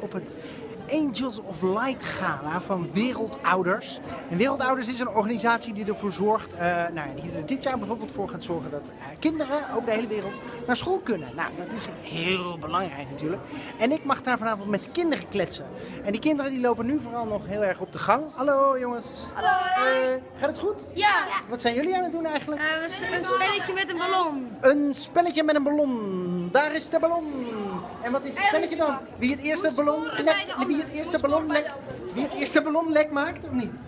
op het Angels of Light Gala van Wereldouders. En Wereldouders is een organisatie die ervoor zorgt, uh, nou ja, die er dit jaar bijvoorbeeld voor gaat zorgen dat uh, kinderen over de hele wereld naar school kunnen. Nou, dat is heel belangrijk natuurlijk. En ik mag daar vanavond met kinderen kletsen. En die kinderen die lopen nu vooral nog heel erg op de gang. Hallo jongens. Hallo. Uh, gaat het goed? Ja. Wat zijn jullie aan het doen eigenlijk? een spelletje met een ballon. Een spelletje met een ballon. Daar is de ballon. En wat is het spelletje dan? Wie het eerste ballon wie het eerste ballon lek, wie het eerste maakt of niet?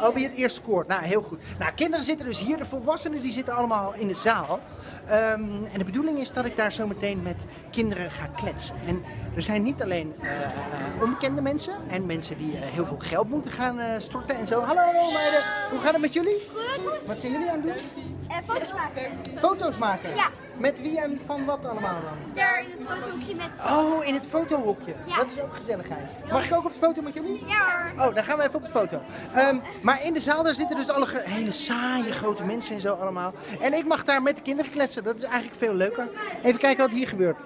Oh, wie het eerst scoort. Nou, heel goed. Nou, kinderen zitten dus hier. De volwassenen die zitten allemaal in de zaal. Um, en de bedoeling is dat ik daar zo meteen met kinderen ga kletsen. En er zijn niet alleen uh, onbekende mensen en mensen die uh, heel veel geld moeten gaan storten en zo. Hallo, hallo meiden. Hoe gaat het met jullie? Goed. Wat zijn jullie aan het doen? foto's maken. Foto's maken? Ja. Met wie en van wat allemaal dan? Daar in het fotohoekje met... Oh, in het fotohoekje. Ja. Dat is ook gezelligheid. Mag ik ook op de foto met jullie? Ja hoor. Oh, dan gaan we even op de foto. Um, maar in de zaal daar zitten dus alle hele saaie grote mensen en zo allemaal. En ik mag daar met de kinderen kletsen. Dat is eigenlijk veel leuker. Even kijken wat hier gebeurt.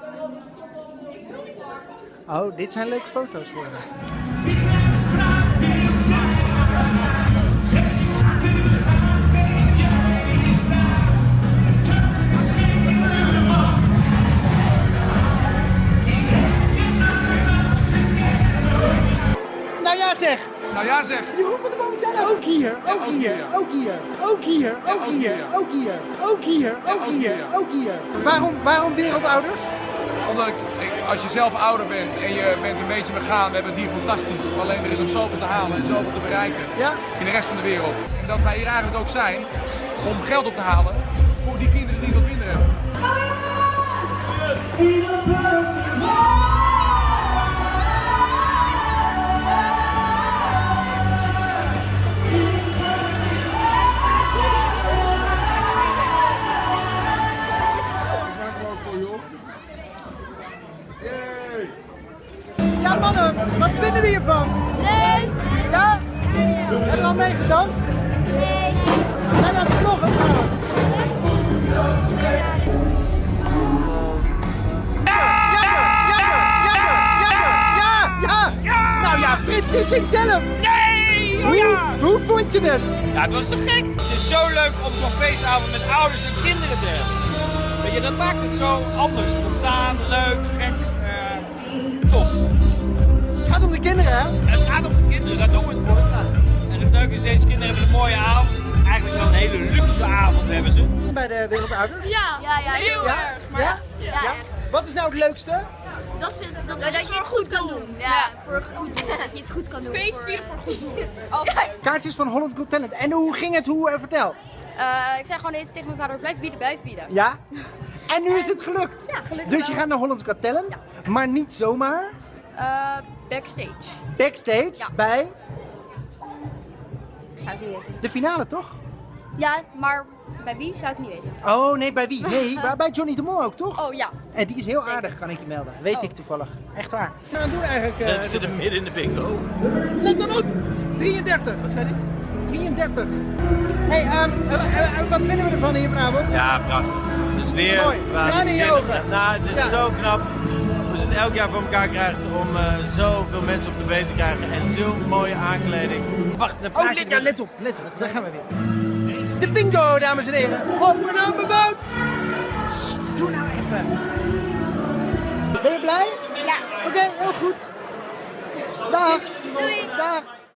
Oh, dit zijn leuke foto's voor me. Nou ja zeg! Nou ja zeg! Jeroen van de Boom zijn ook hier, ook, hier, ook hier, ook hier, ook hier, ook hier, ook hier, ook hier. ook hier. Waarom, waarom wereldouders? Omdat ik, als je zelf ouder bent en je bent een beetje begaan, we hebben het hier fantastisch. Alleen er is nog zoveel te halen en zoveel te bereiken Ja. in de rest van de wereld. En dat wij hier eigenlijk ook zijn om geld op te halen voor die kinderen Mannen, wat vinden we hiervan? Leuk. Ja? Hebben we al mee gedanst? Nee. We zijn aan het vloggen trouwens. Ja, ja, ja, ja, ja, ja. Nou ja, Frits is zichzelf. Nee! Oh Hoe, ja! hoe vond je het? Ja, het was te gek. Het is zo leuk om zo'n feestavond met ouders en kinderen te hebben. Weet je, dat maakt het zo anders. Spontaan, leuk, gek. Hè? Het gaat om de kinderen, daar doen we het voor. En het leuke is, deze kinderen hebben een mooie avond. Eigenlijk wel een hele luxe avond hebben ze. Bij de Wereldouders? Ja. Ja, ja, heel Ja? erg. Maar Ja? echt. Ja, Ja? echt. Wat is nou het leukste? Dat, vind, dat, dat, je het goed kan doen. Ja, voor goed doen. Dat je het goed kan doen. Feest vieren voor goed doen. Kaartjes van Holland Got Talent. En hoe ging het? Hoe, eh, vertel. Uh, ik zei gewoon eens tegen mijn vader, blijf bieden, blijf bieden. Ja? En nu is het gelukt. Ja, gelukkig Dus je wel. gaat naar Holland Got Talent, maar niet zomaar. Uh, backstage. Backstage Ja. bij Ik zou het niet weten. de finale, toch? Ja, maar bij wie zou ik niet weten. Oh nee, bij wie? Nee, bij, bij Johnny de Mol ook, toch? Oh ja. En die is heel aardig, kan ik je melden. Weet Oh. ik toevallig. Echt waar. Wat gaan we doen eigenlijk? eh, We zitten midden in de bingo. Let dan op! 33. Wat zei die? 33. hey, ehm, eh, eh, wat vinden we ervan hier vanavond? Ja, prachtig. Dus weer Mooi. Tranen in je ogen. Nou, het is Ja. zo knap ze het elk jaar voor elkaar krijgt om eh, zoveel mensen op de been te krijgen en zo'n mooie aankleding. Wacht, een Oh, let, ja, let op, let op. Daar gaan we weer. De bingo, dames en heren. Op en aan bewoond. Doe nou even. Ben je blij?